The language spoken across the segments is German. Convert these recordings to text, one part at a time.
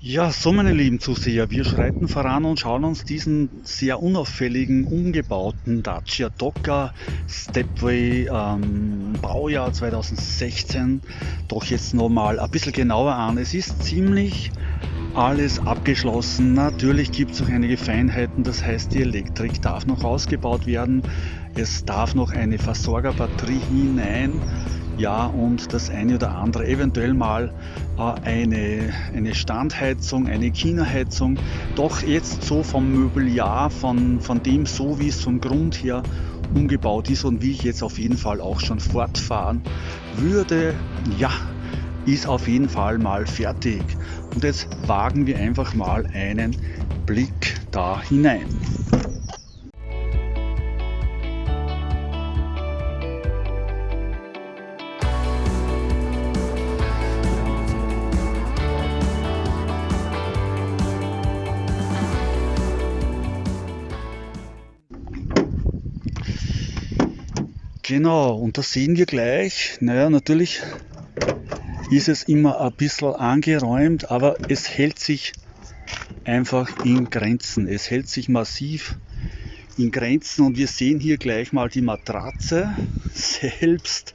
Ja, so meine lieben Zuseher, wir schreiten voran und schauen uns diesen sehr unauffälligen, umgebauten Dacia Docker Stepway ähm, Baujahr 2016 doch jetzt nochmal ein bisschen genauer an. Es ist ziemlich alles abgeschlossen. Natürlich gibt es noch einige Feinheiten, das heißt die Elektrik darf noch ausgebaut werden. Es darf noch eine Versorgerbatterie hinein ja und das eine oder andere eventuell mal äh, eine, eine Standheizung, eine China-Heizung, doch jetzt so vom Möbeljahr, von, von dem so wie es vom Grund her umgebaut ist und wie ich jetzt auf jeden Fall auch schon fortfahren würde, ja, ist auf jeden Fall mal fertig. Und jetzt wagen wir einfach mal einen Blick da hinein. Genau, und da sehen wir gleich, naja, natürlich ist es immer ein bisschen angeräumt, aber es hält sich einfach in Grenzen. Es hält sich massiv in Grenzen und wir sehen hier gleich mal die Matratze selbst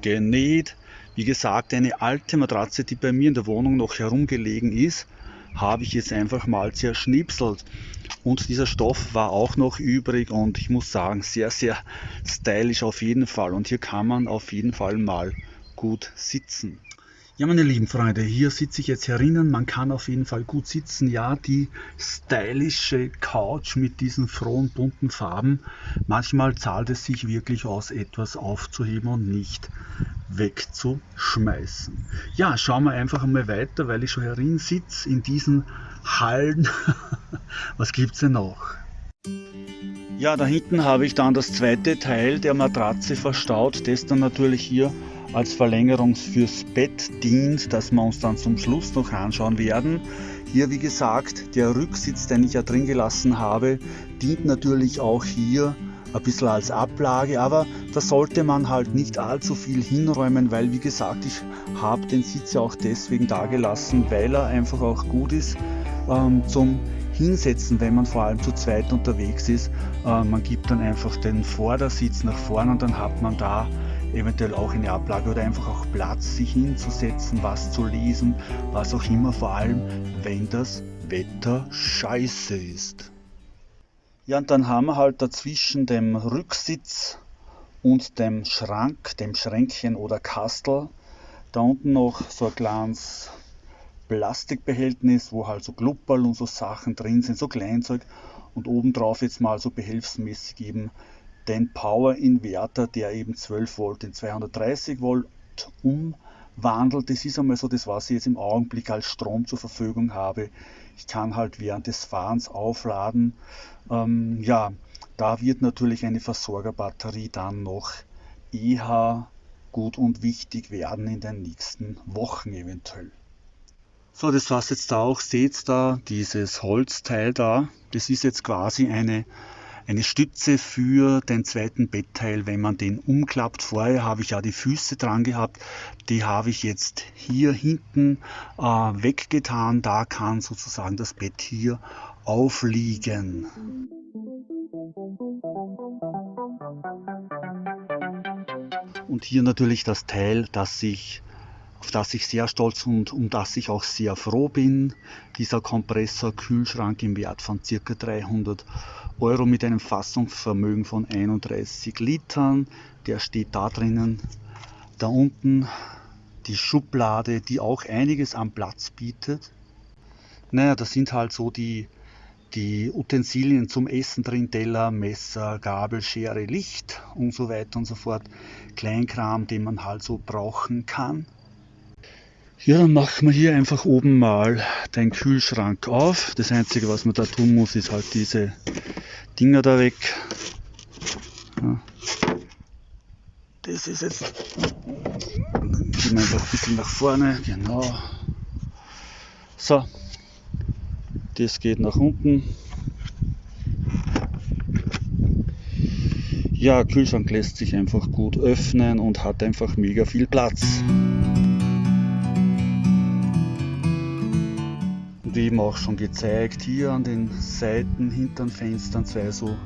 genäht. Wie gesagt, eine alte Matratze, die bei mir in der Wohnung noch herumgelegen ist, habe ich jetzt einfach mal zerschnipselt. Und dieser Stoff war auch noch übrig und ich muss sagen, sehr, sehr stylisch auf jeden Fall. Und hier kann man auf jeden Fall mal gut sitzen. Ja, meine lieben Freunde, hier sitze ich jetzt herinnen. Man kann auf jeden Fall gut sitzen. Ja, die stylische Couch mit diesen frohen bunten Farben. Manchmal zahlt es sich wirklich aus, etwas aufzuheben und nicht wegzuschmeißen. Ja, schauen wir einfach einmal weiter, weil ich schon herin sitze in diesen Hallen. Was gibt es denn noch? Ja, da hinten habe ich dann das zweite Teil der Matratze verstaut, das dann natürlich hier als Verlängerung fürs Bett dient, das wir uns dann zum Schluss noch anschauen werden. Hier wie gesagt, der Rücksitz, den ich ja drin gelassen habe, dient natürlich auch hier ein bisschen als Ablage, aber da sollte man halt nicht allzu viel hinräumen, weil wie gesagt, ich habe den Sitz ja auch deswegen da gelassen, weil er einfach auch gut ist ähm, zum Hinsetzen, wenn man vor allem zu zweit unterwegs ist. Äh, man gibt dann einfach den Vordersitz nach vorne und dann hat man da eventuell auch eine Ablage oder einfach auch Platz, sich hinzusetzen, was zu lesen, was auch immer, vor allem wenn das Wetter scheiße ist. Ja, und dann haben wir halt dazwischen dem Rücksitz und dem Schrank, dem Schränkchen oder Kastel, da unten noch so ein kleines Plastikbehältnis, wo halt so Glupperl und so Sachen drin sind, so Kleinzeug und obendrauf jetzt mal so behelfsmäßig eben den Power Inverter, der eben 12 Volt in 230 Volt umwandelt. Das ist einmal so das, was ich jetzt im Augenblick als Strom zur Verfügung habe. Ich kann halt während des Fahrens aufladen. Ähm, ja, da wird natürlich eine Versorgerbatterie dann noch eher gut und wichtig werden in den nächsten Wochen eventuell. So, das was jetzt da auch seht, da dieses Holzteil da, das ist jetzt quasi eine eine Stütze für den zweiten Bettteil, wenn man den umklappt. Vorher habe ich ja die Füße dran gehabt, die habe ich jetzt hier hinten äh, weggetan. Da kann sozusagen das Bett hier aufliegen. Und hier natürlich das Teil, das sich auf das ich sehr stolz und um das ich auch sehr froh bin. Dieser Kompressor Kühlschrank im Wert von ca. 300 Euro mit einem Fassungsvermögen von 31 Litern. Der steht da drinnen. Da unten die Schublade, die auch einiges an Platz bietet. Naja, das sind halt so die, die Utensilien zum Essen drin, Teller, Messer, Gabel, Schere, Licht und so weiter und so fort. Kleinkram, den man halt so brauchen kann. Ja, dann machen wir hier einfach oben mal den Kühlschrank auf. Das einzige, was man da tun muss, ist halt diese Dinger da weg. Das ist jetzt, gehen wir einfach ein bisschen nach vorne, genau. So, das geht nach unten. Ja, Kühlschrank lässt sich einfach gut öffnen und hat einfach mega viel Platz. Eben auch schon gezeigt, hier an den Seiten, hinter den Fenstern zwei so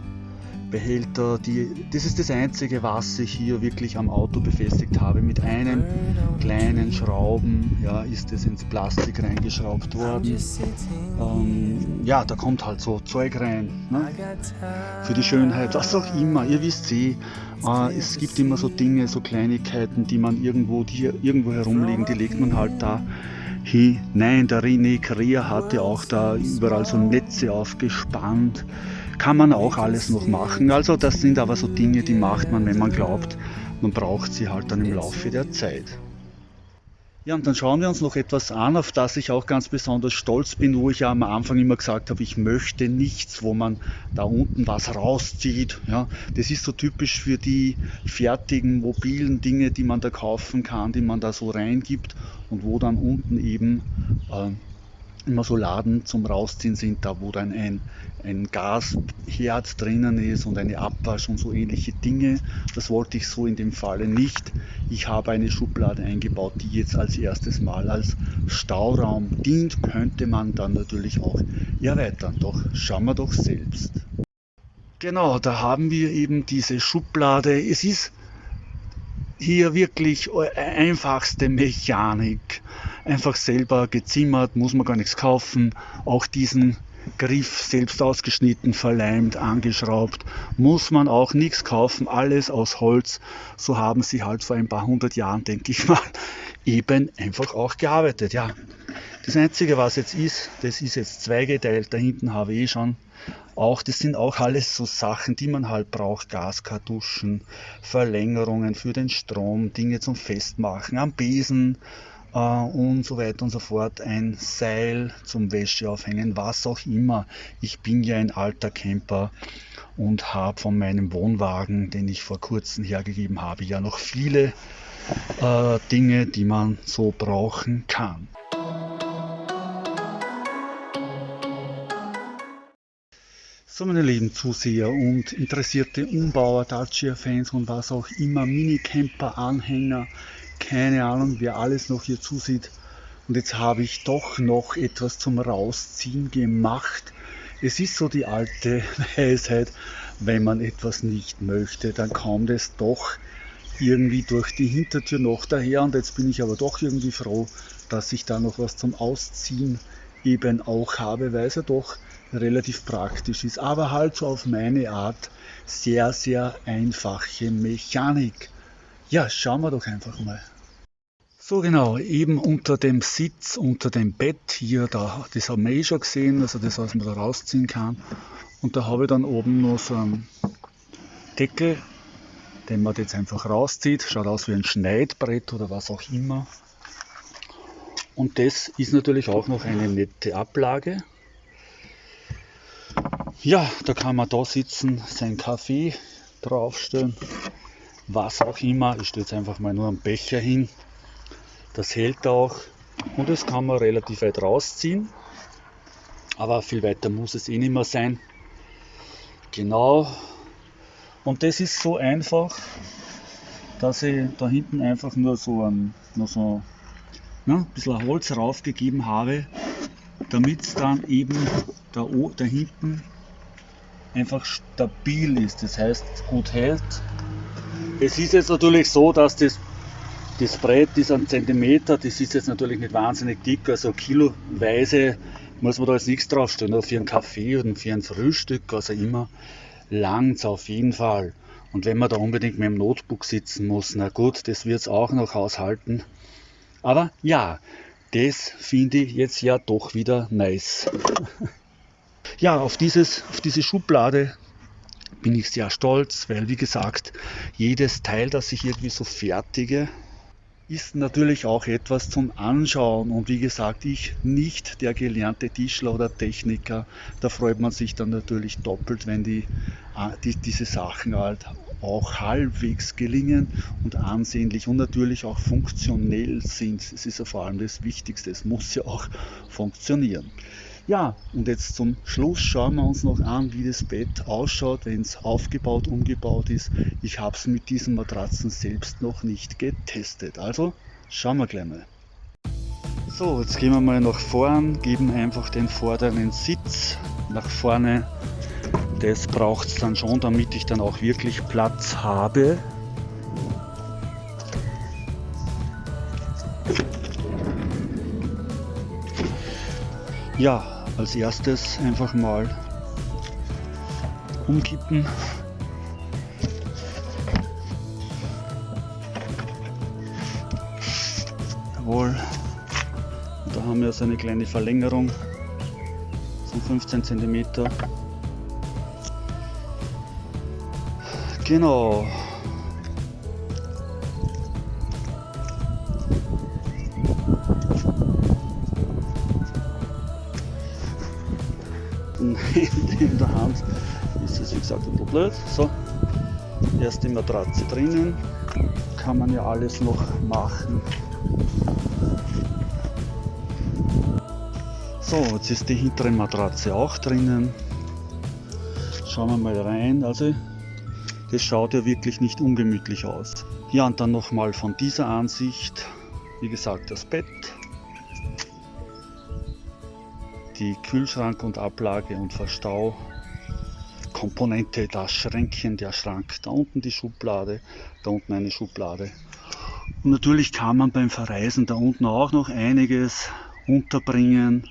Behälter. Die, das ist das einzige, was ich hier wirklich am Auto befestigt habe. Mit einem kleinen Schrauben ja, ist es ins Plastik reingeschraubt worden. Ähm, ja, da kommt halt so Zeug rein. Ne? Für die Schönheit, was auch immer. Ihr wisst eh, äh, es gibt immer so Dinge, so Kleinigkeiten, die man irgendwo, die irgendwo herumliegen, die legt man halt da hinein. Der René Krea hatte auch da überall so Netze aufgespannt kann man auch alles noch machen. Also das sind aber so Dinge, die macht man, wenn man glaubt, man braucht sie halt dann im Laufe der Zeit. Ja, und dann schauen wir uns noch etwas an, auf das ich auch ganz besonders stolz bin, wo ich ja am Anfang immer gesagt habe, ich möchte nichts, wo man da unten was rauszieht. Ja, das ist so typisch für die fertigen mobilen Dinge, die man da kaufen kann, die man da so reingibt und wo dann unten eben äh, immer so Laden zum Rausziehen sind, da wo dann ein, ein Gasherd drinnen ist und eine Abwasch und so ähnliche Dinge. Das wollte ich so in dem Falle nicht. Ich habe eine Schublade eingebaut, die jetzt als erstes Mal als Stauraum dient, könnte man dann natürlich auch erweitern. Doch schauen wir doch selbst. Genau, da haben wir eben diese Schublade. Es ist hier wirklich einfachste Mechanik einfach selber gezimmert, muss man gar nichts kaufen. Auch diesen Griff selbst ausgeschnitten, verleimt, angeschraubt, muss man auch nichts kaufen, alles aus Holz. So haben sie halt vor ein paar hundert Jahren, denke ich mal, eben einfach auch gearbeitet. Ja, das Einzige, was jetzt ist, das ist jetzt zweigeteilt, da hinten habe ich eh schon auch, das sind auch alles so Sachen, die man halt braucht, Gaskartuschen, Verlängerungen für den Strom, Dinge zum Festmachen, am Besen, und so weiter und so fort, ein Seil zum Wäsche aufhängen, was auch immer. Ich bin ja ein alter Camper und habe von meinem Wohnwagen, den ich vor kurzem hergegeben habe, ja noch viele äh, Dinge, die man so brauchen kann. So meine lieben Zuseher und interessierte Umbauer, Dacia-Fans und was auch immer, Minicamper-Anhänger, keine Ahnung, wer alles noch hier zusieht. Und jetzt habe ich doch noch etwas zum Rausziehen gemacht. Es ist so die alte Weisheit, wenn man etwas nicht möchte, dann kommt es doch irgendwie durch die Hintertür noch daher. Und jetzt bin ich aber doch irgendwie froh, dass ich da noch was zum Ausziehen eben auch habe, weil es ja doch relativ praktisch ist. Aber halt so auf meine Art sehr, sehr einfache Mechanik. Ja, schauen wir doch einfach mal. So genau, eben unter dem Sitz, unter dem Bett hier, da, das haben wir eh schon gesehen, also das, was man da rausziehen kann. Und da habe ich dann oben noch so einen Deckel, den man jetzt einfach rauszieht. Schaut aus wie ein Schneidbrett oder was auch immer. Und das ist natürlich auch noch eine nette Ablage. Ja, da kann man da sitzen, seinen Kaffee draufstellen was auch immer. Ich stelle jetzt einfach mal nur einen Becher hin. Das hält auch und das kann man relativ weit rausziehen. Aber viel weiter muss es eh nicht mehr sein. Genau. Und das ist so einfach, dass ich da hinten einfach nur so ein, nur so, ne, ein bisschen Holz raufgegeben habe, damit es dann eben da, da hinten einfach stabil ist. Das heißt, gut hält es ist jetzt natürlich so, dass das, das Brett ist ein Zentimeter, das ist jetzt natürlich nicht wahnsinnig dick, also kiloweise muss man da jetzt nichts draufstellen, oder für einen Kaffee oder für ein Frühstück, also immer langt auf jeden Fall. Und wenn man da unbedingt mit dem Notebook sitzen muss, na gut, das wird es auch noch aushalten. Aber ja, das finde ich jetzt ja doch wieder nice. ja, auf, dieses, auf diese Schublade bin ich sehr stolz, weil wie gesagt, jedes Teil, das ich irgendwie so fertige, ist natürlich auch etwas zum Anschauen. Und wie gesagt, ich nicht der gelernte Tischler oder Techniker. Da freut man sich dann natürlich doppelt, wenn die, äh, die, diese Sachen halt auch halbwegs gelingen und ansehnlich und natürlich auch funktionell sind. Es ist ja vor allem das Wichtigste. Es muss ja auch funktionieren. Ja, und jetzt zum Schluss schauen wir uns noch an, wie das Bett ausschaut, wenn es aufgebaut, umgebaut ist. Ich habe es mit diesen Matratzen selbst noch nicht getestet. Also schauen wir gleich mal. So, jetzt gehen wir mal nach vorn, geben einfach den vorderen Sitz nach vorne. Das braucht es dann schon, damit ich dann auch wirklich Platz habe. Ja, als erstes einfach mal umkippen. Jawohl. da haben wir so eine kleine Verlängerung von 15 cm. Genau. in der Hand ist es wie gesagt ein bisschen blöd. So, erst die Matratze drinnen, kann man ja alles noch machen. So, jetzt ist die hintere Matratze auch drinnen. Schauen wir mal rein. Also, das schaut ja wirklich nicht ungemütlich aus. Ja, und dann nochmal von dieser Ansicht, wie gesagt, das Bett, die Kühlschrank und Ablage und Verstau Komponente, das Schränkchen, der Schrank, da unten die Schublade, da unten eine Schublade. Und natürlich kann man beim Verreisen da unten auch noch einiges unterbringen.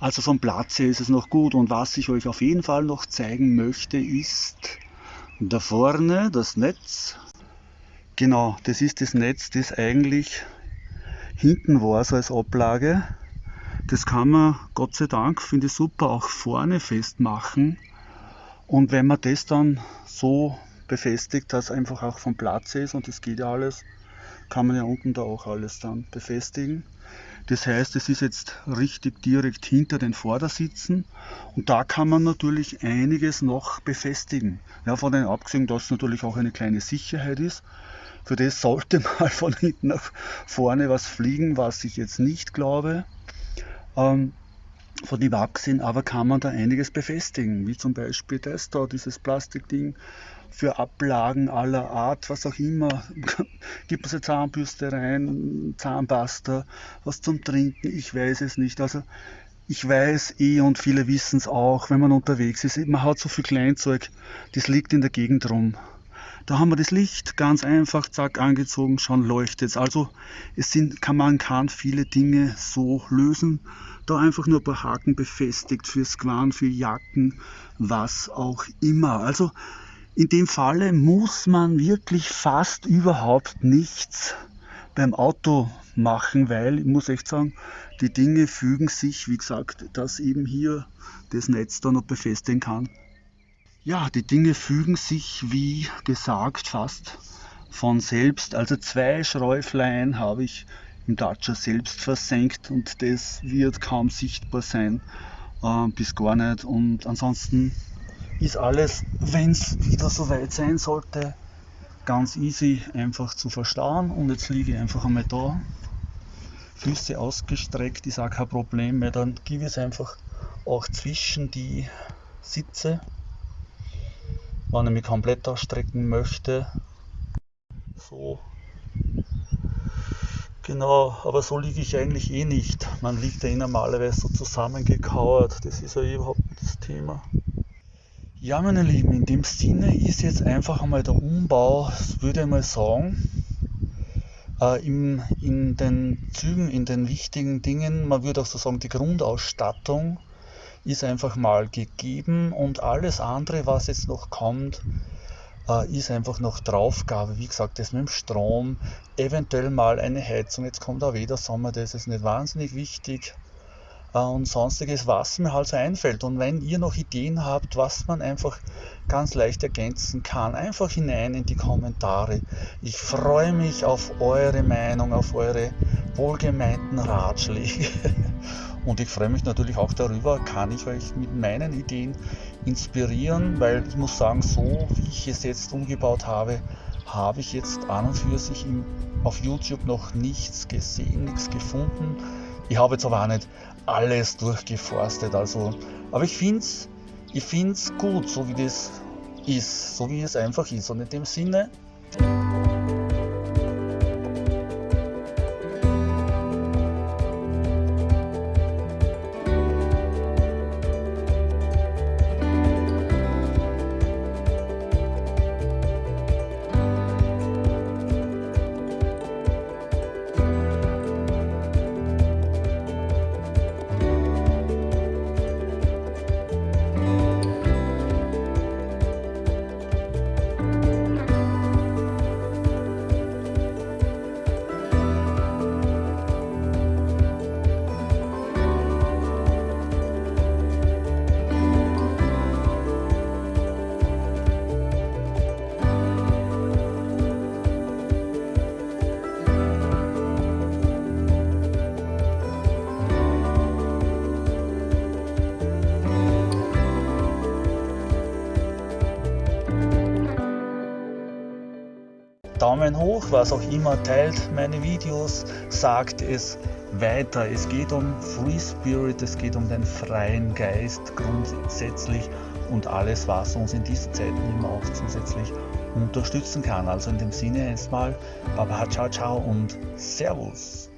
Also vom Platz her ist es noch gut. Und was ich euch auf jeden Fall noch zeigen möchte, ist da vorne das Netz. Genau, das ist das Netz, das eigentlich hinten war, so als Ablage. Das kann man, Gott sei Dank, finde ich super, auch vorne festmachen. Und wenn man das dann so befestigt, dass einfach auch vom Platz ist und das geht ja alles, kann man ja unten da auch alles dann befestigen. Das heißt, es ist jetzt richtig direkt hinter den Vordersitzen und da kann man natürlich einiges noch befestigen. Ja, von den abgesehen, dass es natürlich auch eine kleine Sicherheit ist. Für das sollte mal von hinten nach vorne was fliegen, was ich jetzt nicht glaube. Ähm, von die Wachsen, aber kann man da einiges befestigen, wie zum Beispiel das da, dieses Plastikding für Ablagen aller Art, was auch immer. Gibt es eine Zahnbürste rein, Zahnpasta, was zum Trinken, ich weiß es nicht. Also ich weiß eh und viele wissen es auch, wenn man unterwegs ist, man hat so viel Kleinzeug, das liegt in der Gegend rum. Da haben wir das Licht ganz einfach, zack, angezogen, schon leuchtet es. Also es sind, kann, man kann viele Dinge so lösen. Da einfach nur ein paar Haken befestigt für Squan, für Jacken, was auch immer. Also in dem Falle muss man wirklich fast überhaupt nichts beim Auto machen, weil ich muss echt sagen, die Dinge fügen sich, wie gesagt, dass eben hier das Netz dann noch befestigen kann. Ja, die Dinge fügen sich, wie gesagt, fast von selbst. Also zwei Schräuflein habe ich im Dacia selbst versenkt und das wird kaum sichtbar sein, äh, bis gar nicht. Und ansonsten ist alles, wenn es wieder so weit sein sollte, ganz easy einfach zu verstauen. Und jetzt liege ich einfach einmal da, Füße ausgestreckt, ist auch kein Problem mehr. Dann gebe ich es einfach auch zwischen die Sitze wenn ich mich komplett ausstrecken möchte. So. Genau, aber so liege ich eigentlich eh nicht. Man liegt ja eh normalerweise so zusammengekauert. Das ist ja überhaupt nicht das Thema. Ja, meine Lieben, in dem Sinne ist jetzt einfach einmal der Umbau, würde ich mal sagen, äh, in, in den Zügen, in den wichtigen Dingen, man würde auch so sagen, die Grundausstattung ist einfach mal gegeben und alles andere, was jetzt noch kommt, äh, ist einfach noch Draufgabe. Wie gesagt, das mit dem Strom, eventuell mal eine Heizung. Jetzt kommt auch wieder Sommer, das ist nicht wahnsinnig wichtig. Äh, und sonstiges, was mir halt so einfällt. Und wenn ihr noch Ideen habt, was man einfach ganz leicht ergänzen kann, einfach hinein in die Kommentare. Ich freue mich auf eure Meinung, auf eure wohlgemeinten Ratschläge. Und ich freue mich natürlich auch darüber, kann ich euch mit meinen Ideen inspirieren, weil ich muss sagen, so wie ich es jetzt umgebaut habe, habe ich jetzt an und für sich im, auf YouTube noch nichts gesehen, nichts gefunden. Ich habe jetzt aber auch nicht alles durchgeforstet, also, aber ich finde es ich find's gut, so wie das ist, so wie es einfach ist. Und in dem Sinne, Daumen hoch, was auch immer, teilt meine Videos, sagt es weiter. Es geht um Free Spirit, es geht um den freien Geist grundsätzlich und alles, was uns in diesen Zeiten immer auch zusätzlich unterstützen kann. Also in dem Sinne erstmal Baba ciao ciao und Servus.